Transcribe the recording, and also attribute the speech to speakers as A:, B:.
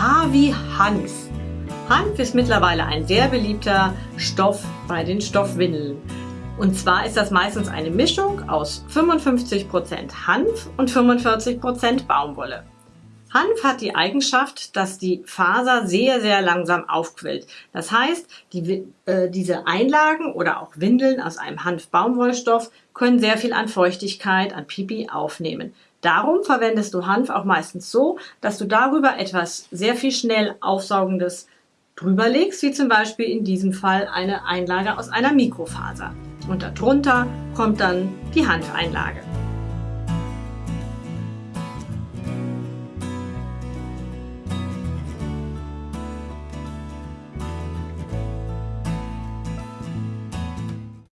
A: H wie Hanf. Hanf ist mittlerweile ein sehr beliebter Stoff bei den Stoffwindeln. Und zwar ist das meistens eine Mischung aus 55% Hanf und 45% Baumwolle. Hanf hat die Eigenschaft, dass die Faser sehr, sehr langsam aufquillt. Das heißt, die, äh, diese Einlagen oder auch Windeln aus einem Hanf-Baumwollstoff können sehr viel an Feuchtigkeit, an Pipi aufnehmen. Darum verwendest du Hanf auch meistens so, dass du darüber etwas sehr viel schnell Aufsaugendes drüber legst, wie zum Beispiel in diesem Fall eine Einlage aus einer Mikrofaser. Und darunter kommt dann die Hanfeinlage.